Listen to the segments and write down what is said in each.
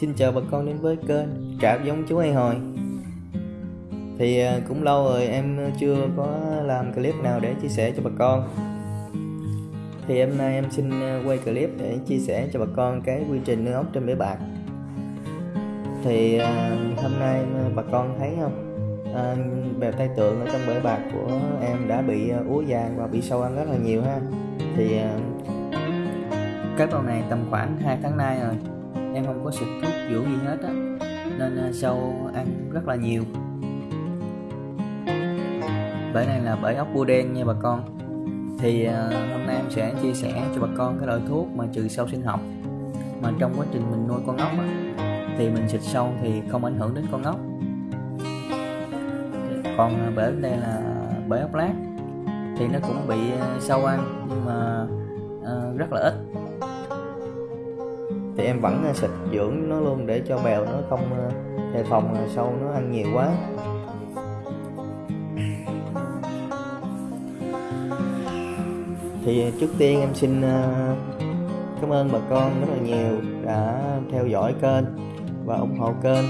Xin chào bà con đến với kênh Trạm giống chú hay hồi. Thì à, cũng lâu rồi em chưa có làm clip nào để chia sẻ cho bà con. Thì hôm nay em xin à, quay clip để chia sẻ cho bà con cái quy trình nuôi ốc trên bể bạc. Thì à, hôm nay bà con thấy không? À, Bèo tay tượng ở trong bể bạc của em đã bị úa vàng và bị sâu ăn rất là nhiều ha. Thì cái con này tầm khoảng 2 tháng nay rồi em không có xịt thuốc vũ gì hết á nên à, sâu ăn rất là nhiều. Bể này là bể ốc bươu đen nha bà con. Thì à, hôm nay em sẽ chia sẻ cho bà con cái loại thuốc mà trừ sâu sinh học. Mà trong quá trình mình nuôi con ốc á, thì mình xịt sâu thì không ảnh hưởng đến con ốc. Còn à, uh, bể đây là bể ốc lát thì nó cũng bị sâu ăn nhưng mà uh, rất là ít thì em vẫn ờ, xịt dưỡng nó luôn để cho bèo nó không ờ, đề phòng sâu nó ăn nhiều quá. Thì trước tiên em xin ờ, cảm ơn bà con rất là nhiều đã theo dõi kênh và ủng hộ kênh.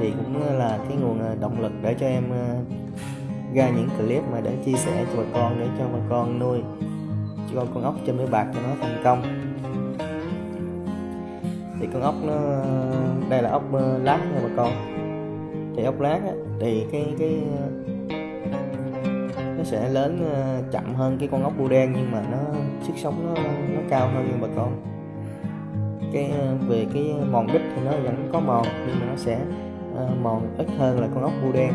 Thì cũng là cái nguồn động lực để cho em ra những clip mà để chia sẻ cho bà con, để cho bà con nuôi cho con ốc trên mấy bạc cho nó thành công thì con ốc nó đây là ốc ờ, lát nha bà con. Thì ốc lát á, thì cái cái nó sẽ lớn ờ, chậm hơn cái con ốc bu đen nhưng mà nó sức sống nó nó cao hơn nha bà con. Cái ờ, về cái mòn đít thì nó vẫn có mòn nhưng mà nó sẽ mòn ít hơn là con ốc bu đen.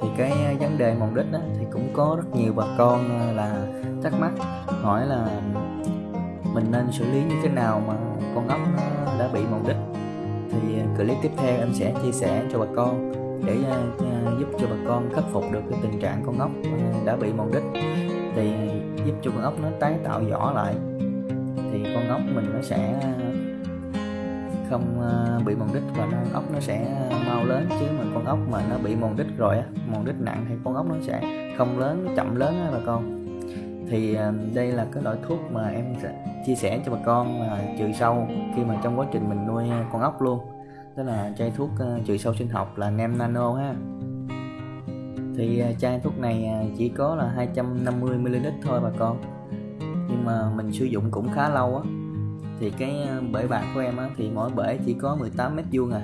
Thì cái vấn đề mòn đít đó thì cũng có rất nhiều bà con là thắc mắc hỏi là mình nên xử lý như thế nào mà con ốc nó đã bị mòn đít thì à, clip tiếp theo em sẽ chia sẻ cho bà con để uh, giúp cho bà con khắc phục được cái tình trạng con ốc đã bị mòn đít thì giúp cho con ốc nó tái tạo vỏ lại thì con ốc mình nó sẽ không bị mòn đít và nó, ốc nó sẽ mau lớn. Chứ mà con ốc mà nó bị mòn đít rồi á mòn đít nặng thì con ốc nó sẽ không lớn chậm lớn á bà con. Thì đây là cái loại thuốc mà em sẽ chia sẻ cho bà con là trừ sâu khi mà trong quá trình mình nuôi con ốc luôn. Đó là chai thuốc ờ, trừ sâu sinh học là nem nano ha. Thì à, chai thuốc này à, chỉ có là 250 ml thôi bà con. Nhưng mà mình sử dụng cũng khá lâu á. Thì cái à, bể bạc của em á, thì mỗi bể chỉ có 18 mét vuông à.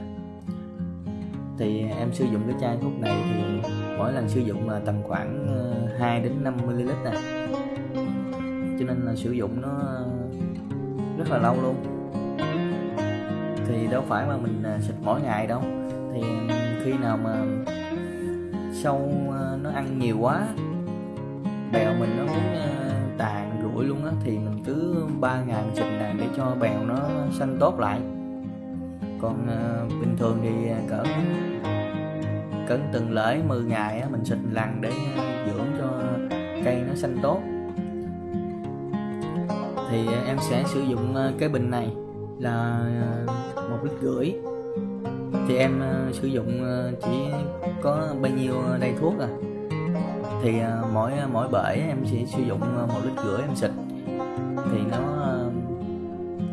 Thì em sử dụng cái chai thuốc này thì mỗi lần sử dụng là tầm khoảng ờ, 2 đến 5 ml nè cho nên là sử dụng nó rất là lâu luôn. Thì đâu phải mà mình à, xịt mỗi ngày đâu. Thì khi nào mà sâu à, nó ăn nhiều quá bèo mình nó muốn à, tàn rủi luôn á thì mình cứ ba ngày mình xịt này để cho bèo nó xanh tốt lại. Còn bình thường thì cỡ cỡ từng lễ 10 ngày á, mình xịt lần để dưỡng cho cây nó xanh tốt thì em sẽ sử dụng ờ, cái bình này là ờ, một lít rưỡi. Thì em ờ, sử dụng chỉ có bao nhiêu đây thuốc à. Thì mỗi mỗi bể em sẽ sử dụng một lít rưỡi em xịt. Thì nó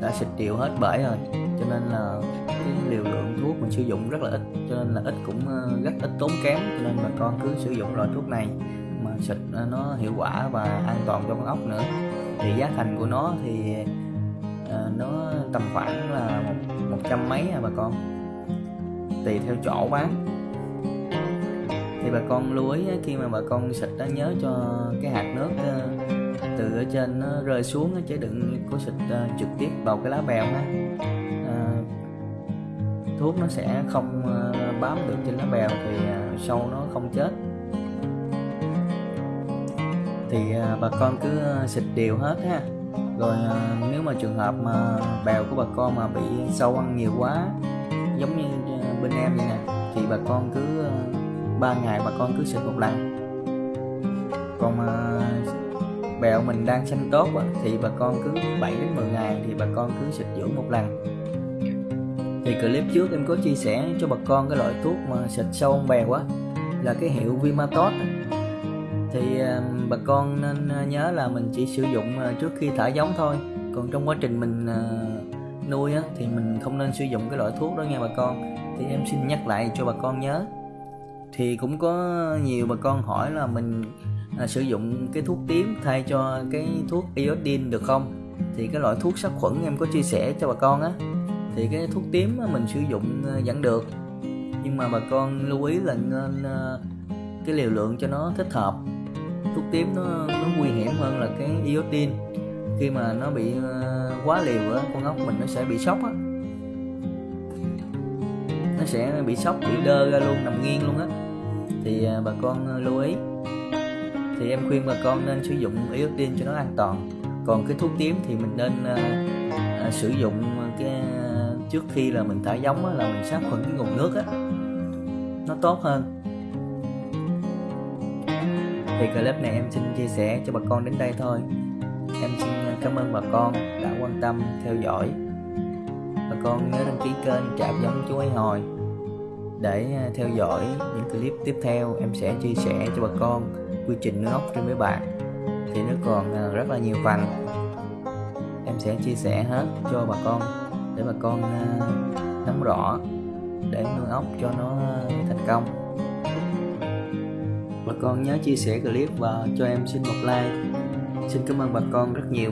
đã xịt đều hết bể rồi, cho nên là cái liều lượng thuốc mình sử dụng rất là ít, cho nên là ít cũng rất ít tốn kém. Cho nên bà con cứ sử dụng loại thuốc này mà xịt nó hiệu quả và an toàn cho con ốc nữa thì giá thành của nó thì uh, nó tầm khoảng là một, một trăm mấy à bà con. Tùy theo chỗ bán. Thì bà con lưu ý khi mà bà con xịt đó nhớ cho cái hạt nước ờ, từ ở trên nó rơi xuống chứ đừng có xịt ờ, trực tiếp vào cái lá bèo ha. Thuốc nó sẽ không bám được trên lá bèo thì sâu nó không chết thì à, bà con cứ à, xịt đều hết ha. Rồi à, nếu mà trường hợp mà bèo của bà con mà bị sâu ăn nhiều quá, giống như bên em vậy nè, thì bà con cứ 3 ngày bà con cứ xịt một lần. Còn mà bèo mình đang xanh tốt thì bà con cứ 7 đến 10 ngày thì bà con cứ xịt dưỡng một lần. Thì clip trước em có chia sẻ cho bà con cái loại thuốc mà xịt sâu ăn bèo á, là cái hiệu Vimatot thì à, bà con nên à, nhớ là mình chỉ sử dụng à, trước khi thả giống thôi. Còn trong quá trình mình nuôi á, thì mình không nên sử dụng cái loại thuốc đó nha bà con. Thì em xin nhắc lại cho bà con nhớ. Thì cũng có nhiều bà con hỏi là mình à, sử dụng cái thuốc tím thay cho cái thuốc iodine được không? Thì cái loại thuốc sát khuẩn em có chia sẻ cho bà con á. Thì cái thuốc tím mình sử dụng vẫn được. Nhưng mà bà con lưu ý là nên cái liều lượng cho nó thích hợp tím nó, nó nguy hiểm hơn là cái iodine khi mà nó bị ờ, quá liều á con ốc mình nó sẽ bị sốc á. Nó sẽ bị sốc bị đơ ra luôn nằm nghiêng luôn á. Thì ờ, bà con ờ, lưu ý. Thì em khuyên bà con nên sử dụng iodine cho nó an toàn. Còn cái thuốc tím thì mình nên à, sử dụng cái trước khi là mình thả giống á, là mình sát khuẩn cái nguồn nước á. Nó tốt hơn thì clip này em xin chia sẻ cho bà con đến đây thôi. Em xin cảm ơn bà con đã quan tâm, theo dõi. Bà con nhớ đăng ký kênh trạm giống chú ấy hồi để à, theo dõi những clip tiếp theo. Em sẽ chia sẻ cho bà con quy trình nướng ốc trên mấy bạc. Thì nó còn à, rất là nhiều phần em sẽ chia sẻ hết cho bà con để bà con à, nắm rõ để nuôi ốc cho nó thành công bà con nhớ chia sẻ clip và cho em xin một like. Xin cảm ơn bà con rất nhiều.